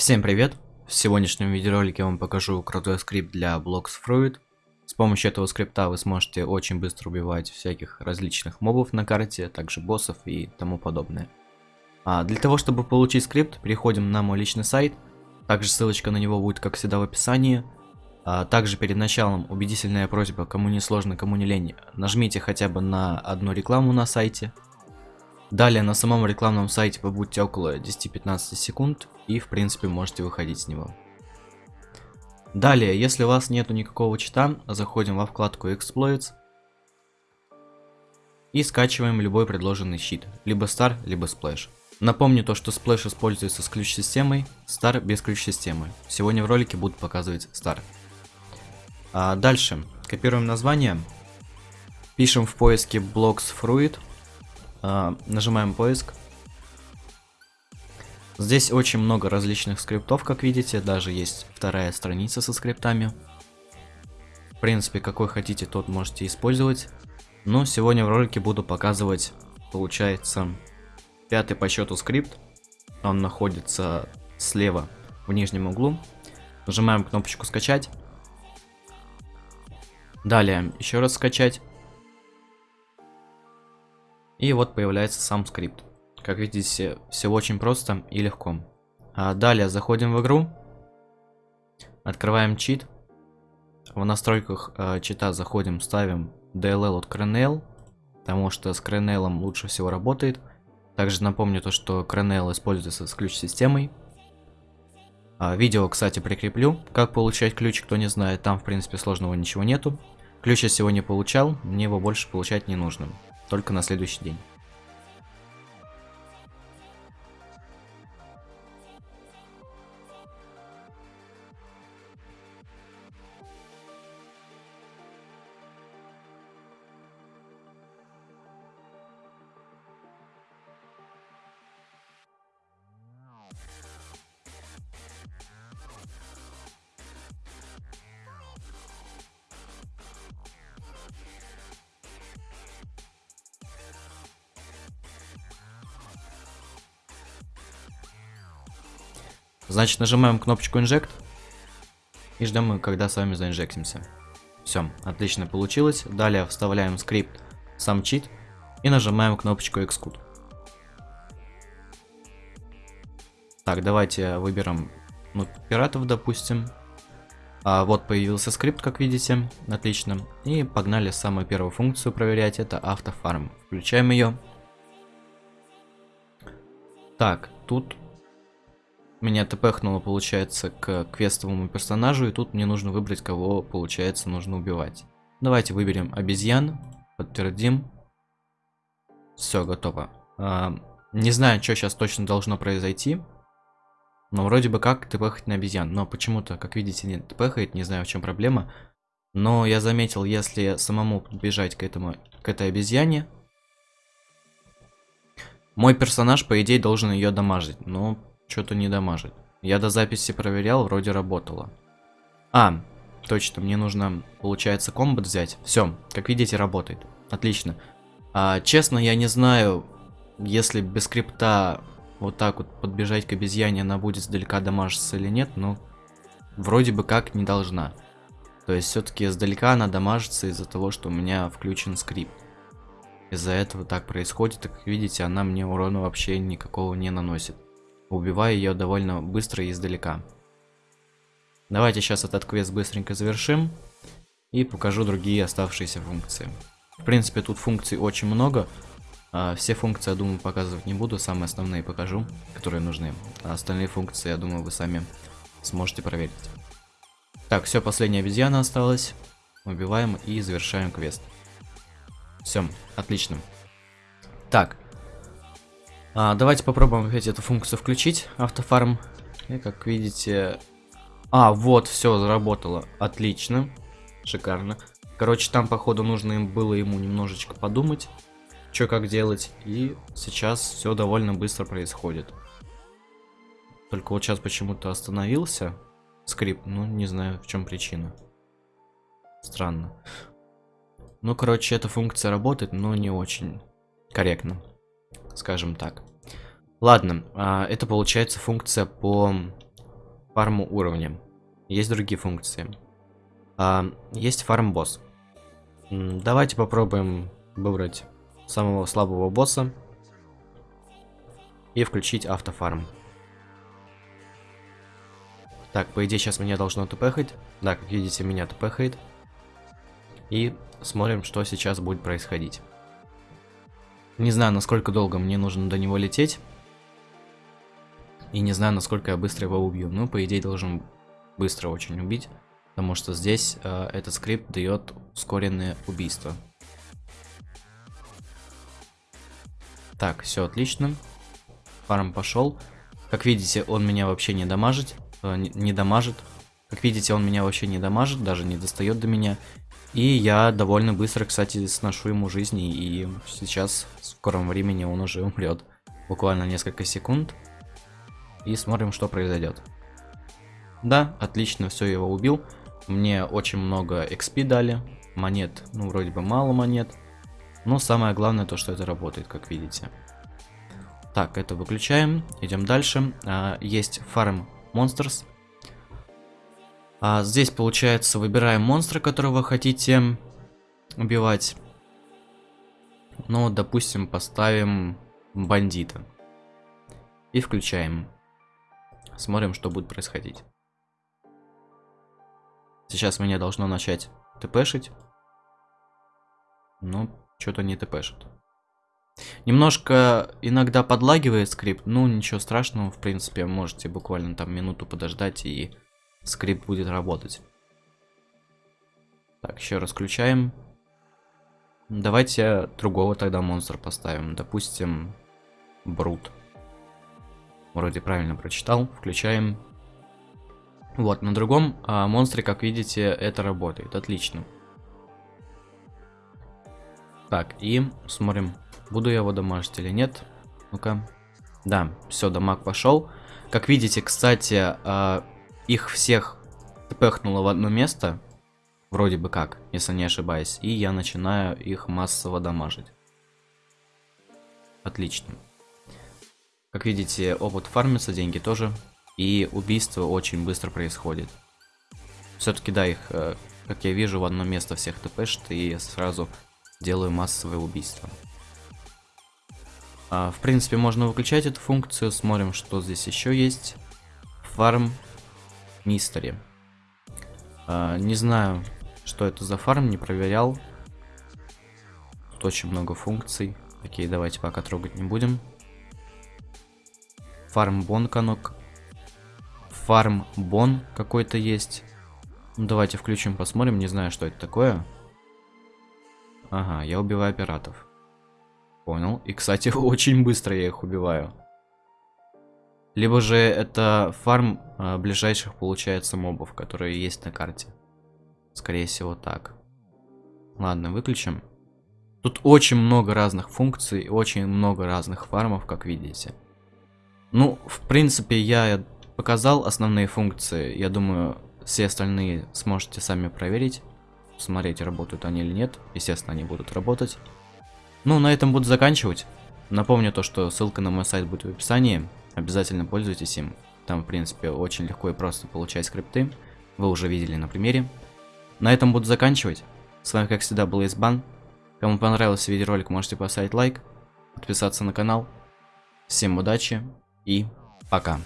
Всем привет! В сегодняшнем видеоролике я вам покажу крутой скрипт для Blocks Fruit. С помощью этого скрипта вы сможете очень быстро убивать всяких различных мобов на карте, также боссов и тому подобное. А для того, чтобы получить скрипт, переходим на мой личный сайт. Также ссылочка на него будет, как всегда, в описании. А также перед началом убедительная просьба, кому не сложно, кому не лень, нажмите хотя бы на одну рекламу на сайте. Далее на самом рекламном сайте вы будете около 10-15 секунд и в принципе можете выходить с него. Далее, если у вас нету никакого чита, заходим во вкладку Exploits и скачиваем любой предложенный щит, либо Star, либо Splash. Напомню то, что Splash используется с ключ-системой, Star без ключ-системы. Сегодня в ролике будут показывать Star. А дальше, копируем название, пишем в поиске Blocks Fruit, нажимаем поиск. Здесь очень много различных скриптов, как видите, даже есть вторая страница со скриптами. В принципе, какой хотите, тот можете использовать. Но сегодня в ролике буду показывать, получается, пятый по счету скрипт. Он находится слева в нижнем углу. Нажимаем кнопочку скачать. Далее еще раз скачать. И вот появляется сам скрипт. Как видите, все очень просто и легко. А далее заходим в игру. Открываем чит. В настройках э, чита заходим, ставим DLL от Crenel. Потому что с Crenel лучше всего работает. Также напомню то, что Crenel используется с ключ-системой. А, видео, кстати, прикреплю. Как получать ключ, кто не знает. Там, в принципе, сложного ничего нету. Ключ я сегодня получал, мне его больше получать не нужно только на следующий день. Значит, нажимаем кнопочку Inject. И ждем, когда с вами заинжектимся. Все, отлично получилось. Далее вставляем скрипт сам чит и нажимаем кнопочку Execute. Так, давайте выберем ну, пиратов, допустим. А, вот появился скрипт, как видите. Отлично. И погнали самую первую функцию проверять. Это автофарм. Включаем ее. Так, тут меня тпхнуло, получается, к квестовому персонажу, и тут мне нужно выбрать, кого, получается, нужно убивать. Давайте выберем обезьян, подтвердим. Все, готово. А, не знаю, что сейчас точно должно произойти. Но вроде бы как тпхать на обезьян. Но почему-то, как видите, не тпхает, не знаю, в чем проблема. Но я заметил, если самому бежать к, этому, к этой обезьяне, мой персонаж, по идее, должен ее дамажить. Но что-то не дамажит. Я до записи проверял, вроде работало. А, точно, мне нужно, получается, комбат взять. Все, как видите, работает. Отлично. А, честно, я не знаю, если без скрипта вот так вот подбежать к обезьяне, она будет сдалека дамажиться или нет, но вроде бы как не должна. То есть все-таки издалека она дамажится из-за того, что у меня включен скрипт. Из-за этого так происходит, и как видите, она мне урона вообще никакого не наносит убивая ее довольно быстро и издалека. Давайте сейчас этот квест быстренько завершим и покажу другие оставшиеся функции. В принципе, тут функций очень много. А, все функции, я думаю, показывать не буду, самые основные покажу, которые нужны. А остальные функции, я думаю, вы сами сможете проверить. Так, все, последняя обезьяна осталась. Убиваем и завершаем квест. Все, отлично. Так, а, давайте попробуем опять эту функцию включить, автофарм. И как видите... А, вот, все, заработало. Отлично. Шикарно. Короче, там, походу, нужно им было ему немножечко подумать, что как делать. И сейчас все довольно быстро происходит. Только вот сейчас почему-то остановился скрипт. Ну, не знаю, в чем причина. Странно. Ну, короче, эта функция работает, но не очень корректно скажем так. Ладно, а, это получается функция по фарму уровня. Есть другие функции. А, есть фарм босс. Давайте попробуем выбрать самого слабого босса и включить автофарм. Так, по идее сейчас меня должно тпхать. Да, как видите, меня тпхает. И смотрим, что сейчас будет происходить. Не знаю, насколько долго мне нужно до него лететь. И не знаю, насколько я быстро его убью. Ну, по идее, должен быстро очень убить. Потому что здесь э, этот скрипт дает ускоренное убийство. Так, все отлично. Фарм пошел. Как видите, он меня вообще не дамажит. Э, не, не дамажит. Как видите, он меня вообще не дамажит, даже не достает до меня. И я довольно быстро, кстати, сношу ему жизни. И сейчас, в скором времени, он уже умрет. Буквально несколько секунд. И смотрим, что произойдет. Да, отлично, все, его убил. Мне очень много XP дали. Монет, ну, вроде бы мало монет. Но самое главное то, что это работает, как видите. Так, это выключаем. Идем дальше. А, есть фарм Monsters. А, здесь, получается, выбираем монстра, которого хотите убивать. Ну, допустим, поставим бандита. И включаем. Смотрим, что будет происходить. Сейчас меня должно начать тпшить. Но что-то не тпшит. Немножко иногда подлагивает скрипт, ну ничего страшного, в принципе, можете буквально там минуту подождать и скрипт будет работать. Так, еще раз включаем. Давайте другого тогда монстра поставим, допустим, Брут. Вроде правильно прочитал. Включаем. Вот, на другом а, монстре, как видите, это работает. Отлично. Так, и смотрим, буду я его дамажить или нет. Ну-ка. Да, все, дамаг пошел. Как видите, кстати, а, их всех пехнуло в одно место. Вроде бы как, если не ошибаюсь. И я начинаю их массово дамажить. Отлично. Как видите, опыт фармится, деньги тоже. И убийство очень быстро происходит. Все-таки, да, их, э, как я вижу, в одно место всех тпшт, и сразу делаю массовое убийство. А, в принципе, можно выключать эту функцию. Смотрим, что здесь еще есть. Фарм Мистери. А, не знаю, что это за фарм, не проверял. Тут очень много функций. Окей, давайте пока трогать не будем. Фарм Бонканок. Фарм Бон какой-то есть. Ну, давайте включим, посмотрим. Не знаю, что это такое. Ага, я убиваю пиратов. Понял. И, кстати, очень быстро я их убиваю. Либо же это фарм а, ближайших, получается, мобов, которые есть на карте. Скорее всего, так. Ладно, выключим. Тут очень много разных функций, очень много разных фармов, как видите. Ну, в принципе, я показал основные функции. Я думаю, все остальные сможете сами проверить. Смотреть, работают они или нет. Естественно, они будут работать. Ну, на этом буду заканчивать. Напомню то, что ссылка на мой сайт будет в описании. Обязательно пользуйтесь им. Там, в принципе, очень легко и просто получать скрипты. Вы уже видели на примере. На этом буду заканчивать. С вами, как всегда, был Избан. Кому понравился видеоролик, можете поставить лайк, подписаться на канал. Всем удачи и пока.